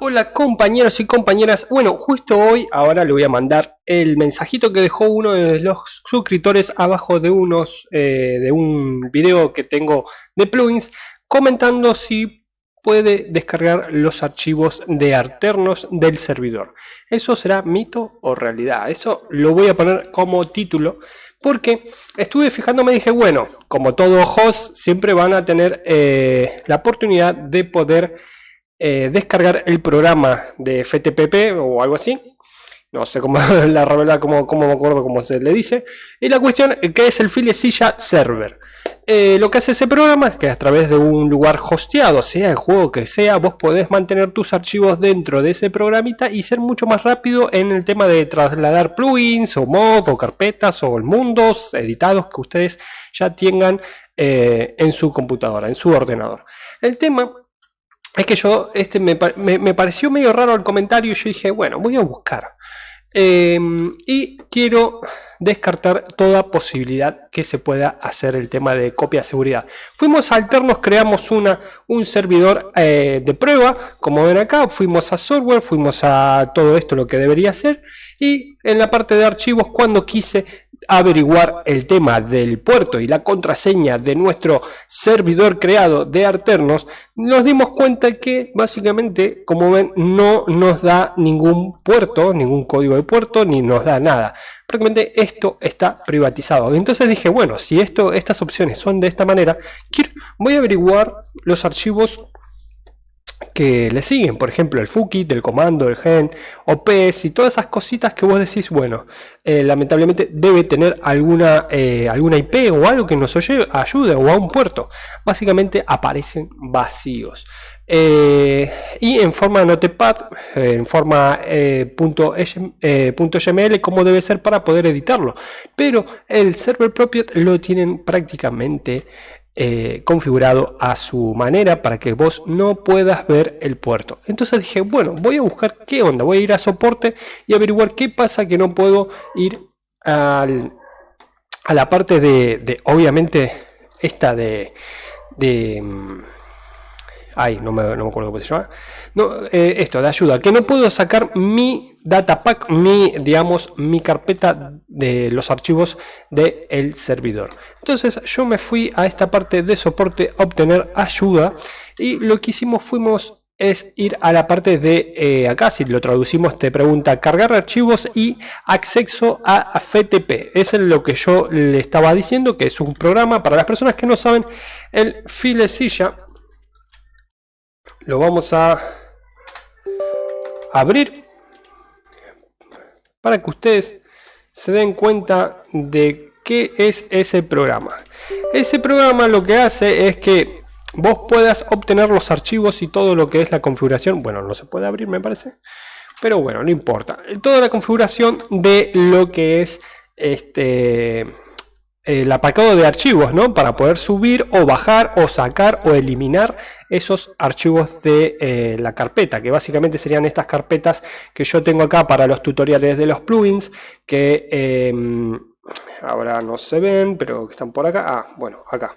Hola compañeros y compañeras, bueno, justo hoy, ahora le voy a mandar el mensajito que dejó uno de los suscriptores abajo de unos, eh, de un video que tengo de plugins, comentando si puede descargar los archivos de alternos del servidor. ¿Eso será mito o realidad? Eso lo voy a poner como título, porque estuve fijándome y dije, bueno, como todo host, siempre van a tener eh, la oportunidad de poder eh, descargar el programa de FTPP o algo así. No sé cómo la verdad, cómo, cómo me acuerdo cómo se le dice. Y la cuestión que es el Filecilla Server. Eh, lo que hace ese programa es que a través de un lugar hosteado, sea el juego que sea, vos podés mantener tus archivos dentro de ese programita y ser mucho más rápido en el tema de trasladar plugins o mods o carpetas o mundos editados que ustedes ya tengan eh, en su computadora, en su ordenador. El tema es que yo, este me, pareció medio raro el comentario y yo dije, bueno, voy a buscar. Em, y quiero descartar toda posibilidad que se pueda hacer el tema de copia de seguridad. Fuimos a Alternos, creamos una, un servidor eh, de prueba, como ven acá, fuimos a software, fuimos a todo esto lo que debería hacer y en la parte de archivos cuando quise averiguar el tema del puerto y la contraseña de nuestro servidor creado de Arternos, nos dimos cuenta que básicamente, como ven, no nos da ningún puerto, ningún código de puerto, ni nos da nada. Prácticamente esto está privatizado. Entonces dije, bueno, si esto, estas opciones son de esta manera, voy a averiguar los archivos que le siguen, por ejemplo el FUKIT, el comando, el gen, OPS y todas esas cositas que vos decís, bueno, eh, lamentablemente debe tener alguna, eh, alguna IP o algo que nos ayude o a un puerto. Básicamente aparecen vacíos. Eh, y en forma notepad, en forma punto .html, como debe ser para poder editarlo. Pero el server propio lo tienen prácticamente eh, configurado a su manera para que vos no puedas ver el puerto. Entonces dije, bueno, voy a buscar qué onda, voy a ir a soporte y averiguar qué pasa que no puedo ir al, a la parte de, de obviamente, esta de... mm, ay, no me, no me acuerdo cómo se llama. No, eh, esto, de ayuda, que no puedo sacar mi datapack, mi, digamos, mi carpeta de los archivos del servidor. Entonces yo me fui a esta parte de soporte a obtener ayuda y lo que hicimos fuimos es ir a la parte de eh, acá, si lo traducimos te pregunta cargar archivos y acceso a FTP. Es lo que yo le estaba diciendo, que es un programa para las personas que no saben, el filecilla. Lo vamos a abrir para que ustedes se den cuenta de qué es ese programa. Ese programa lo que hace es que vos puedas obtener los archivos y todo lo que es la configuración. Bueno, no se puede abrir me parece. Pero bueno, no importa. Toda la configuración de lo que es este el apacado de archivos, ¿no? Para poder subir o bajar o sacar o eliminar esos archivos de eh, la carpeta, que básicamente serían estas carpetas que yo tengo acá para los tutoriales de los plugins, que em, ahora no se ven, pero que están por acá. Ah, bueno, acá.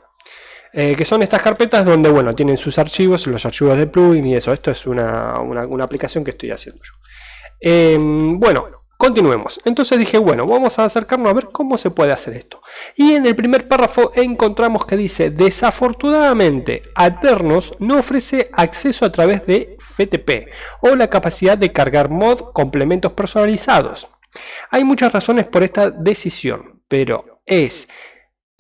Eh, que son estas carpetas donde, bueno, tienen sus archivos, los archivos de plugin y eso. Esto es una, una aplicación que estoy haciendo yo. Em, bueno, Continuemos. Entonces dije, bueno, vamos a acercarnos a ver cómo se puede hacer esto. Y en el primer párrafo encontramos que dice, desafortunadamente, Aternos no ofrece acceso a través de FTP o la capacidad de cargar mod complementos personalizados. Hay muchas razones por esta decisión, pero es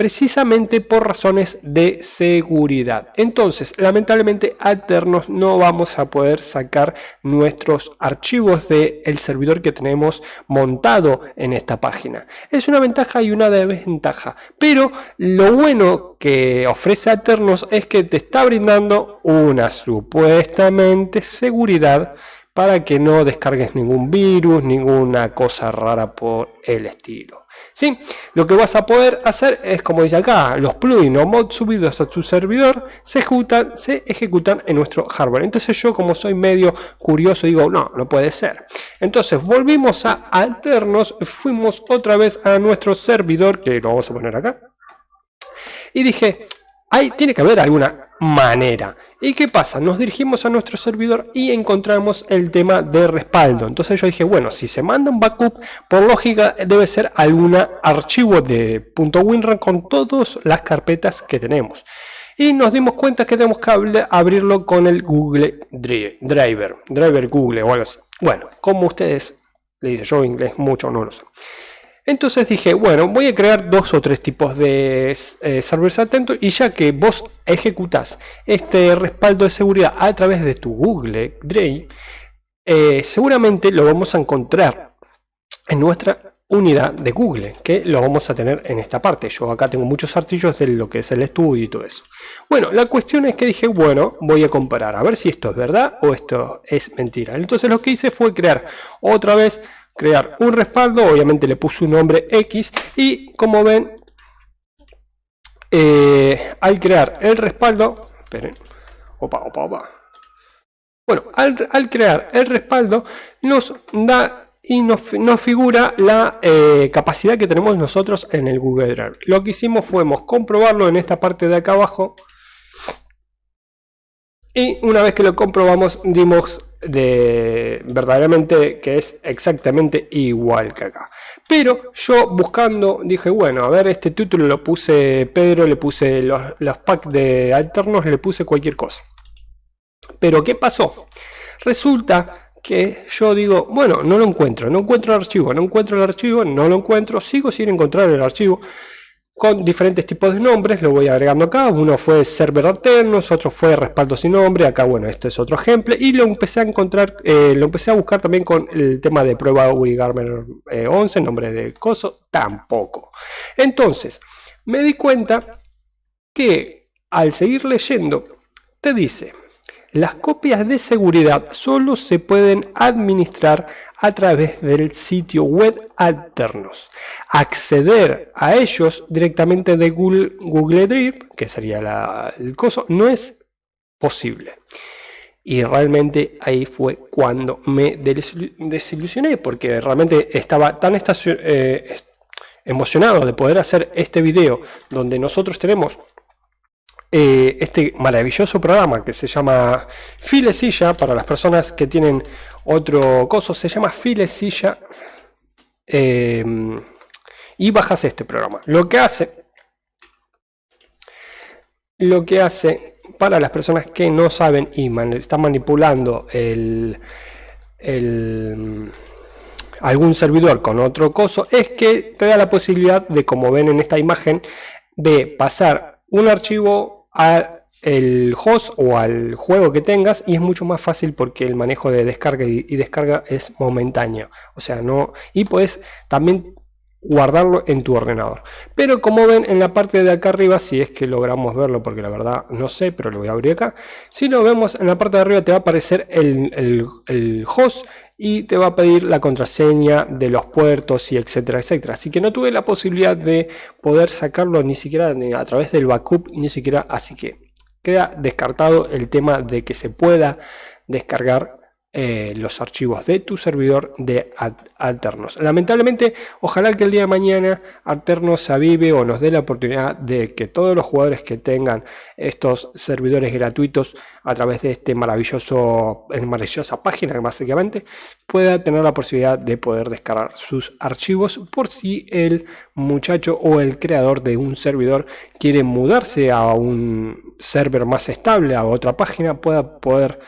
precisamente por razones de seguridad. Entonces, lamentablemente, alternos no vamos a poder sacar nuestros archivos del servidor que tenemos montado en esta página. Es una ventaja y una desventaja, pero lo bueno que ofrece Alternos es que te está brindando una supuestamente seguridad para que no descargues ningún virus, ninguna cosa rara por el estilo. ¿sí? Lo que vas a poder hacer es, como dice acá, los plugins o mods subidos a tu servidor se ejecutan, se ejecutan en nuestro hardware. Entonces yo como soy medio curioso digo, no, no puede ser. Entonces volvimos a alternos, fuimos otra vez a nuestro servidor, que lo vamos a poner acá. Y dije, hay, tiene que haber alguna manera. ¿Y qué pasa? Nos dirigimos a nuestro servidor y encontramos el tema de respaldo. Entonces yo dije, bueno, si se manda un backup, por lógica debe ser algún archivo de .winrar con todas las carpetas que tenemos. Y nos dimos cuenta que tenemos que abrirlo con el Google Driver, Driver Google. Bueno, como ustedes le dicen, yo inglés mucho no lo sé. Entonces dije, bueno, voy a crear dos o tres tipos de eh, servers atentos y ya que vos ejecutas este respaldo de seguridad a través de tu Google Drive, eh, seguramente lo vamos a encontrar en nuestra unidad de Google, que lo vamos a tener en esta parte. Yo acá tengo muchos archivos de lo que es el estudio y todo eso. Bueno, la cuestión es que dije, bueno, voy a comparar, a ver si esto es verdad o esto es mentira. Entonces lo que hice fue crear otra vez crear un respaldo, obviamente le puse un nombre X y como ven, eh, al crear el respaldo, esperen, opa, opa, opa. Bueno, al, crear el respaldo nos da y nos, figura la eh, capacidad que tenemos nosotros en el Google Drive. Lo que hicimos fue comprobarlo en esta parte de acá abajo y una vez que lo comprobamos dimos de verdaderamente que es exactamente igual que acá. Pero yo buscando dije bueno a ver este título lo puse Pedro le puse los, los packs de alternos le puse cualquier cosa. Pero qué pasó resulta que yo digo bueno no lo encuentro no encuentro el archivo no encuentro el archivo no lo encuentro sigo sin encontrar el archivo con diferentes tipos de nombres, lo voy agregando acá, uno fue server alternos, otro fue respaldo sin nombre, acá bueno, este es otro ejemplo, y lo empecé a encontrar, eh, lo empecé a buscar también con el tema de prueba WiGarmer 11, eh, nombre de coso, tampoco. Entonces, me di cuenta que al seguir leyendo, te dice, las copias de seguridad solo se pueden administrar a través del sitio web alternos. Acceder a ellos directamente de Google, Drive, que sería el coso, no es posible. Y realmente ahí fue cuando me desilusioné, porque realmente estaba tan eh, emocionado de poder hacer este video donde nosotros tenemos eh, este maravilloso programa que se llama Filecilla, para las personas que tienen otro coso, se llama Filecilla, eh, y bajas este programa. Lo que hace, lo que hace para las personas que no saben y están manipulando algún servidor con otro coso, es que te da la posibilidad de, como ven en esta imagen, de pasar un archivo al host o al juego que tengas y es mucho más fácil porque el manejo de descarga y, descarga es momentáneo. O sea no y puedes también guardarlo en tu ordenador pero como ven en la parte de acá arriba si es que logramos verlo porque la verdad no sé pero lo voy a abrir acá si lo vemos en la parte de arriba te va a aparecer el, el host y te va a pedir la contraseña de los puertos y etcétera, etcétera. Así que no tuve la posibilidad de poder sacarlo ni siquiera a través del backup, ni siquiera, así que queda descartado el tema de que se pueda descargar eh, los archivos de tu servidor de Alternos. Lamentablemente, ojalá que el día de mañana Alternos se avive o nos dé la oportunidad de que todos los jugadores que tengan estos servidores gratuitos a través de este maravilloso, maravillosa página básicamente pueda tener la posibilidad de poder descargar sus archivos por si el muchacho o el creador de un servidor quiere mudarse a un server más estable, a otra página, pueda poder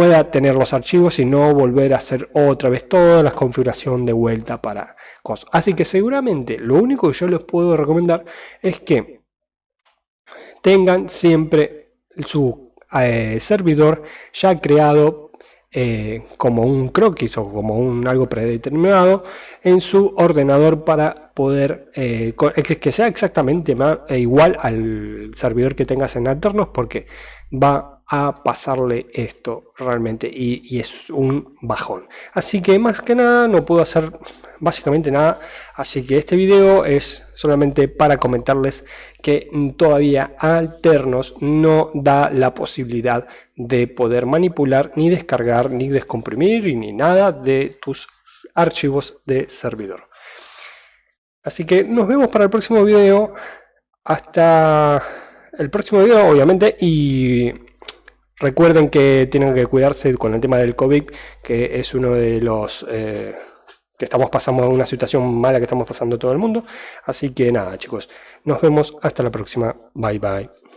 pueda tener los archivos y no volver a hacer otra vez toda la configuración de vuelta para cosas. Así que seguramente lo único que yo les puedo recomendar es que tengan siempre su eh, servidor ya creado eh, como un croquis o como un algo predeterminado en su ordenador para poder eh, que sea exactamente igual al servidor que tengas en alternos porque va a pasarle esto realmente y, es un bajón. Así que más que nada no puedo hacer básicamente nada así que este video es solamente para comentarles que todavía alternos no da la posibilidad de poder manipular ni descargar ni descomprimir ni nada de tus archivos de servidor. Así que nos vemos para el próximo video. Hasta el próximo video, obviamente, y recuerden que tienen que cuidarse con el tema del COVID, que es uno de los... Eh, que estamos pasando una situación mala que estamos pasando todo el mundo. Así que nada, chicos, nos vemos hasta la próxima. Bye bye.